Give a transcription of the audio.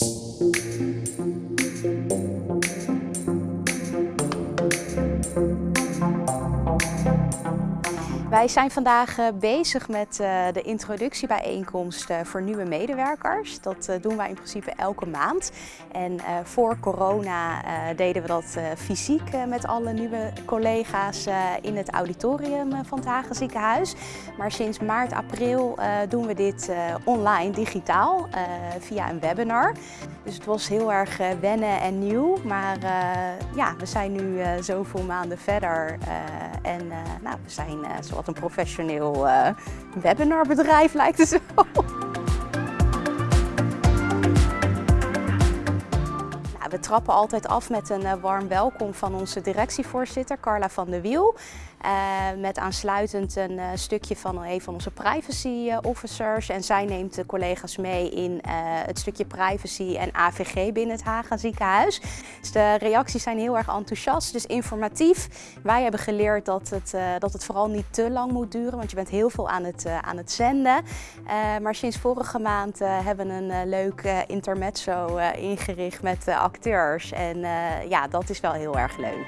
you Wij zijn vandaag eh, bezig met eh, de introductiebijeenkomst eh, voor nieuwe medewerkers. Dat doen wij in principe elke maand. En voor corona deden we dat fysiek met alle nieuwe collega's in het auditorium van het Hagen Ziekenhuis. Maar sinds maart, april doen we dit online, digitaal, via een webinar. Dus het was heel erg wennen en nieuw. Maar ja, we zijn nu zoveel maanden verder en nou, we zijn zoals een professioneel uh, webinarbedrijf lijkt het zo. We trappen altijd af met een uh, warm welkom van onze directievoorzitter Carla van der Wiel. Uh, met aansluitend een uh, stukje van een van onze privacy officers. En zij neemt de collega's mee in het stukje privacy en AVG binnen het Haga ziekenhuis. Dus de reacties zijn heel erg enthousiast, dus informatief. Wij hebben geleerd dat het, dat het vooral niet te lang moet duren, want je bent heel veel aan het, aan het zenden. maar sinds vorige maand hebben we een leuk intermezzo ingericht met En ja, dat is wel heel erg leuk.